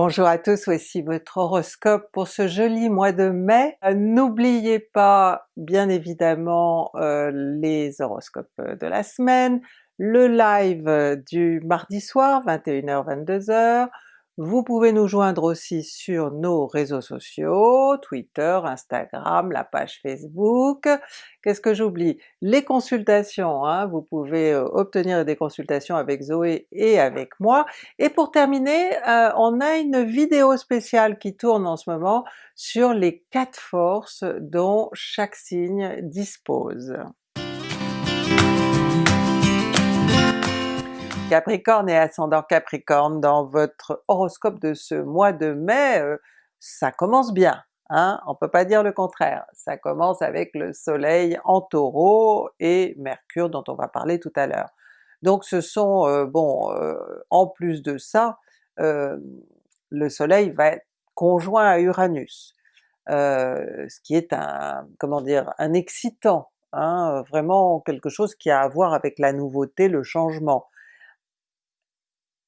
Bonjour à tous, voici votre horoscope pour ce joli mois de mai. Euh, n'oubliez pas bien évidemment euh, les horoscopes de la semaine, le live du mardi soir 21h-22h, vous pouvez nous joindre aussi sur nos réseaux sociaux, Twitter, Instagram, la page Facebook. Qu'est-ce que j'oublie? Les consultations, hein, vous pouvez euh, obtenir des consultations avec Zoé et avec moi. Et pour terminer, euh, on a une vidéo spéciale qui tourne en ce moment sur les quatre forces dont chaque signe dispose. Capricorne et ascendant Capricorne, dans votre horoscope de ce mois de mai, euh, ça commence bien, hein? on peut pas dire le contraire. Ça commence avec le soleil en Taureau et Mercure dont on va parler tout à l'heure. Donc ce sont, euh, bon, euh, en plus de ça, le soleil va être conjoint à Uranus, ce qui est un, comment dire, un excitant, hein, vraiment quelque chose qui a à voir avec la nouveauté, le changement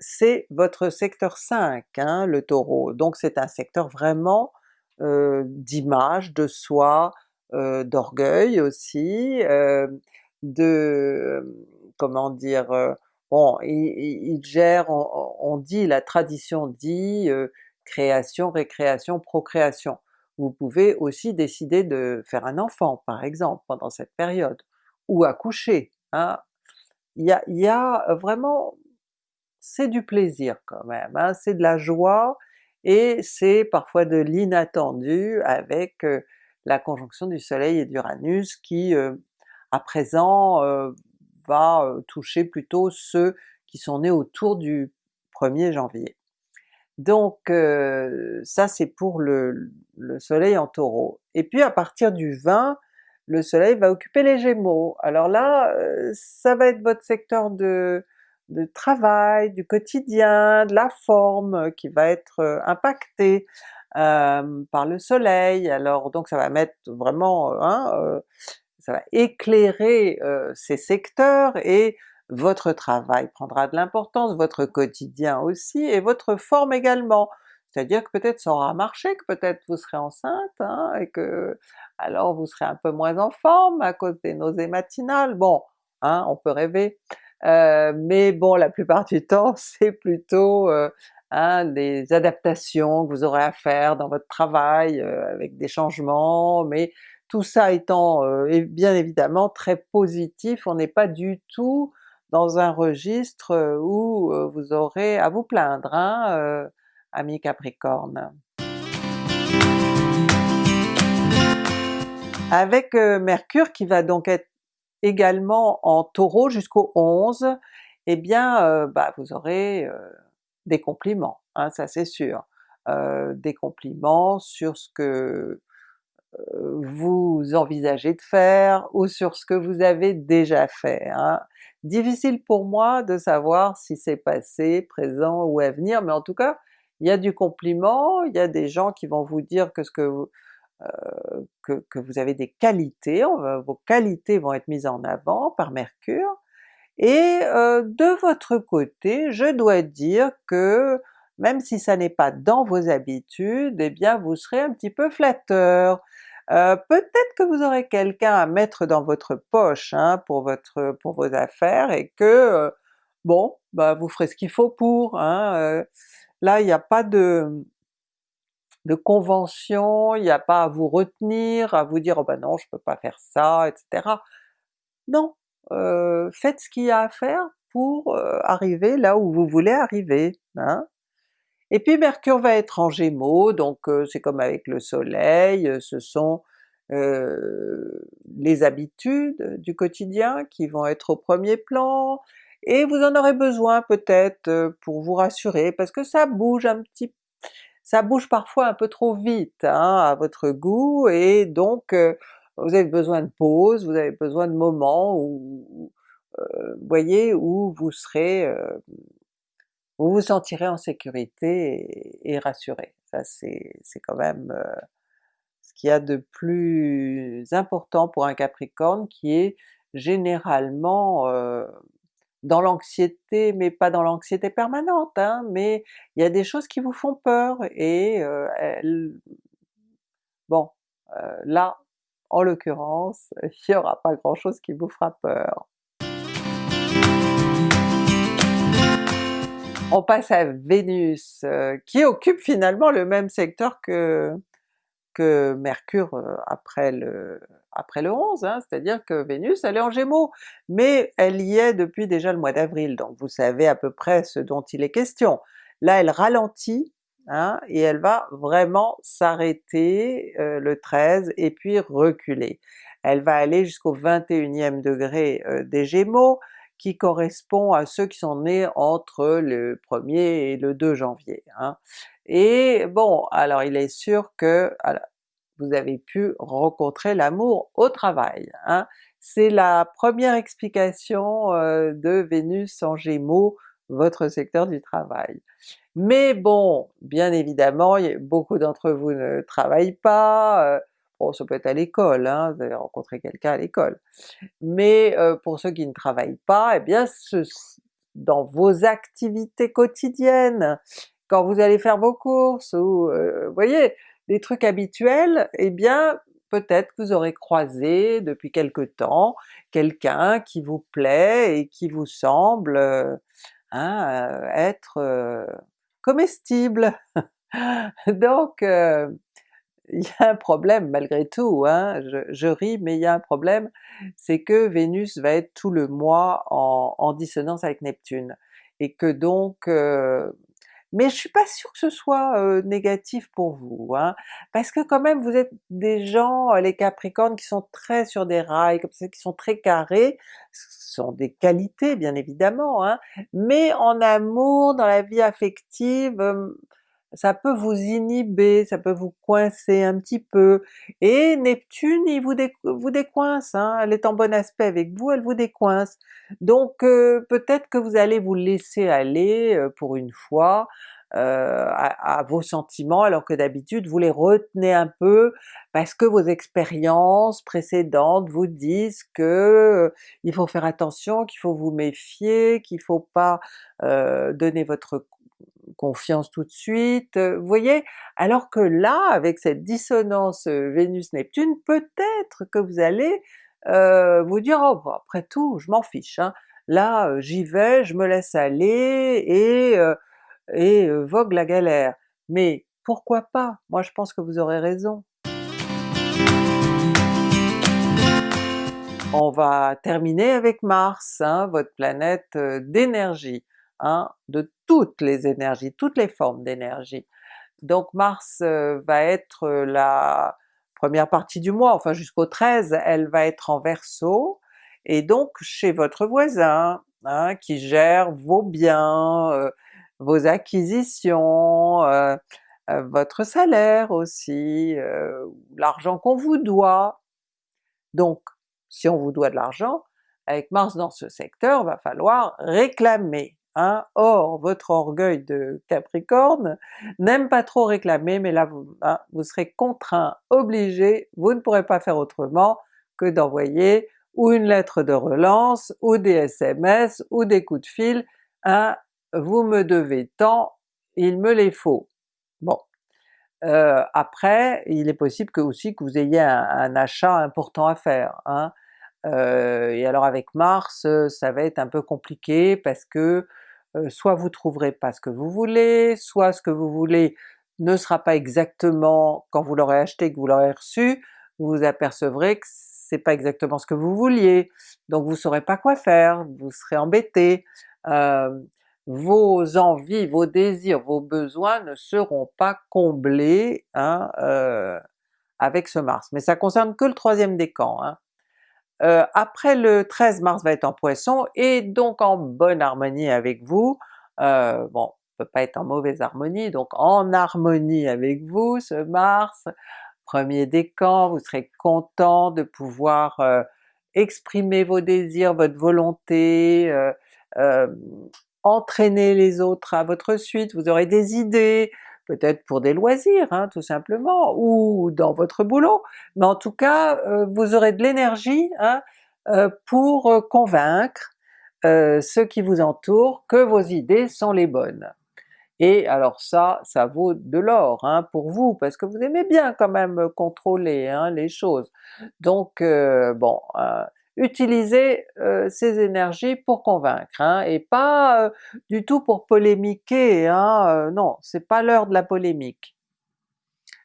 c'est votre secteur 5, hein, le Taureau, donc c'est un secteur vraiment euh, d'image, de soi, euh, d'orgueil aussi, euh, de... comment dire... bon, il, gère, on, dit, la tradition dit création, récréation, procréation. Vous pouvez aussi décider de faire un enfant par exemple pendant cette période, ou accoucher. Hein. Y a, il y a vraiment c'est du plaisir quand même, hein, c'est de la joie et c'est parfois de l'inattendu avec la conjonction du soleil et d'Uranus qui à présent va toucher plutôt ceux qui sont nés autour du 1er janvier. Donc ça c'est pour le, le, soleil en Taureau. Et puis à partir du 20, le soleil va occuper les Gémeaux. Alors là, ça va être votre secteur de, de travail, du quotidien, de la forme euh, qui va être euh, impactée euh, par le soleil, alors donc ça va mettre vraiment, hein, ça va éclairer ces secteurs et votre travail prendra de l'importance, votre quotidien aussi, et votre forme également. C'est-à-dire que peut-être ça aura marché, que peut-être vous serez enceinte, hein, et que alors vous serez un peu moins en forme à cause des nausées matinales, bon, hein, on peut rêver. Euh, mais bon la plupart du temps c'est plutôt euh, hein, des adaptations que vous aurez à faire dans votre travail euh, avec des changements, mais tout ça étant bien évidemment très positif, on n'est pas du tout dans un registre où vous aurez à vous plaindre, hein, ami Capricorne. Avec Mercure qui va donc être également en Taureau jusqu'au 11, eh bien euh, bah, vous aurez euh, des compliments, hein, ça c'est sûr. Euh, des compliments sur ce que vous envisagez de faire ou sur ce que vous avez déjà fait. Hein. Difficile pour moi de savoir si c'est passé, présent ou à venir, mais en tout cas il y a du compliment, il y a des gens qui vont vous dire que ce que vous, euh, que, vous avez des qualités, vos qualités vont être mises en avant par Mercure, et euh, de votre côté, je dois dire que même si ça n'est pas dans vos habitudes, eh bien vous serez un petit peu flatteur. Euh, peut-être que vous aurez quelqu'un à mettre dans votre poche hein, pour, votre, pour vos affaires et que bon, bah vous ferez ce qu'il faut pour. Hein, là il n'y a pas de, de convention, il n'y a pas à vous retenir, à vous dire « oh ben non je peux pas faire ça, etc. Non, euh, faites ce qu'il y a à faire pour arriver là où vous voulez arriver. Hein. Et puis Mercure va être en Gémeaux, donc c'est comme avec le soleil, ce sont les habitudes du quotidien qui vont être au premier plan, et vous en aurez besoin peut-être pour vous rassurer, parce que ça bouge un petit ça bouge parfois un peu trop vite hein, à votre goût, et donc vous avez besoin de pause, vous avez besoin de moments où, voyez, où vous serez, euh, vous vous sentirez en sécurité et, rassuré. Ça c'est quand même ce qu'il y a de plus important pour un Capricorne qui est généralement dans l'anxiété, mais pas dans l'anxiété permanente, hein, mais il y a des choses qui vous font peur et bon, là, en l'occurrence, il n'y aura pas grand chose qui vous fera peur. On passe à Vénus, qui occupe finalement le même secteur que, Mercure après le, après le 11, hein, c'est-à-dire que Vénus elle est en Gémeaux, mais elle y est depuis déjà le mois d'avril, donc vous savez à peu près ce dont il est question. Là elle ralentit, hein, et elle va vraiment s'arrêter euh, le 13 et puis reculer. Elle va aller jusqu'au 21e degré des Gémeaux, qui correspond à ceux qui sont nés entre le 1er et le 2 janvier. Hein. Et bon, alors il est sûr que vous avez pu rencontrer l'amour au travail. Hein. C'est la première explication euh, de Vénus en Gémeaux, votre secteur du travail. Mais bon, bien évidemment, beaucoup d'entre vous ne travaillent pas, euh, bon ça peut être à l'école, hein, vous avez rencontré quelqu'un à l'école, mais euh, pour ceux qui ne travaillent pas, eh bien dans vos activités quotidiennes, quand vous allez faire vos courses ou voyez, des trucs habituels, eh bien peut-être que vous aurez croisé depuis quelque temps quelqu'un qui vous plaît et qui vous semble euh, hein, être comestible. Donc il y a un problème malgré tout, hein, je, ris mais il y a un problème, c'est que Vénus va être tout le mois en, dissonance avec Neptune, et que donc... Euh, mais je suis pas sûre que ce soit négatif pour vous, hein, parce que quand même vous êtes des gens, les Capricornes, qui sont très sur des rails, comme ça, qui sont très carrés, ce sont des qualités bien évidemment, hein, mais en amour, dans la vie affective, ça peut vous inhiber, ça peut vous coincer un petit peu, et Neptune il vous, vous décoince, hein, elle est en bon aspect avec vous, elle vous décoince. Donc euh, peut-être que vous allez vous laisser aller pour une fois à, vos sentiments, alors que d'habitude vous les retenez un peu parce que vos expériences précédentes vous disent que il faut faire attention, qu'il faut vous méfier, qu'il faut pas donner votre confiance tout de suite, vous voyez? Alors que là, avec cette dissonance Vénus-Neptune, peut-être que vous allez vous dire « oh après tout, je m'en fiche, hein. là j'y vais, je me laisse aller et, et vogue la galère ». Mais pourquoi pas? Moi je pense que vous aurez raison. On va terminer avec Mars, hein, votre planète d'énergie. Hein, de toutes les énergies, toutes les formes d'énergie. Donc Mars euh, va être euh, la première partie du mois, enfin jusqu'au 13, elle va être en Verseau, et donc chez votre voisin, hein, qui gère vos biens, euh, vos acquisitions, votre salaire aussi, l'argent qu'on vous doit. Donc si on vous doit de l'argent, avec Mars dans ce secteur, va falloir réclamer. Hein. Or votre orgueil de Capricorne n'aime pas trop réclamer, mais là vous, hein, vous serez contraint, obligé, vous ne pourrez pas faire autrement que d'envoyer ou une lettre de relance, ou des SMS, ou des coups de fil, hein, vous me devez tant, il me les faut. Bon. Euh, après, il est possible que aussi que vous ayez un, achat important à faire. Hein. Euh, et alors avec Mars, ça va être un peu compliqué parce que euh, soit vous trouverez pas ce que vous voulez, soit ce que vous voulez ne sera pas exactement quand vous l'aurez acheté, que vous l'aurez reçu, vous vous apercevrez que c'est pas exactement ce que vous vouliez, donc vous saurez pas quoi faire, vous serez embêté, euh, vos envies, vos désirs, vos besoins ne seront pas comblés hein, euh, avec ce Mars. Mais ça concerne que le troisième décan. Hein. Euh, après le 13 mars va être en Poisson et donc en bonne harmonie avec vous, euh, bon peut pas être en mauvaise harmonie, donc en harmonie avec vous ce Mars, premier décan, vous serez content de pouvoir euh, exprimer vos désirs, votre volonté, euh, entraîner les autres à votre suite, vous aurez des idées, peut-être pour des loisirs hein, tout simplement, ou dans votre boulot, mais en tout cas euh, vous aurez de l'énergie hein, euh, pour euh, convaincre, ceux qui vous entourent que vos idées sont les bonnes. Et alors ça, ça vaut de l'or hein, pour vous, parce que vous aimez bien quand même contrôler hein, les choses. Donc bon, euh, utilisez euh, ces énergies pour convaincre, hein, et pas du tout pour polémiquer, hein, non, c'est pas l'heure de la polémique.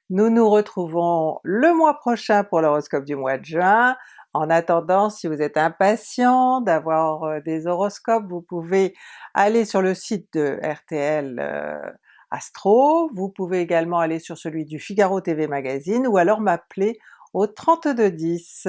Nous nous retrouvons le mois prochain pour l'horoscope du mois de juin. En attendant, si vous êtes impatient d'avoir euh, des horoscopes, vous pouvez aller sur le site de RTL euh, Astro, vous pouvez également aller sur celui du Figaro TV Magazine ou alors m'appeler au 3210.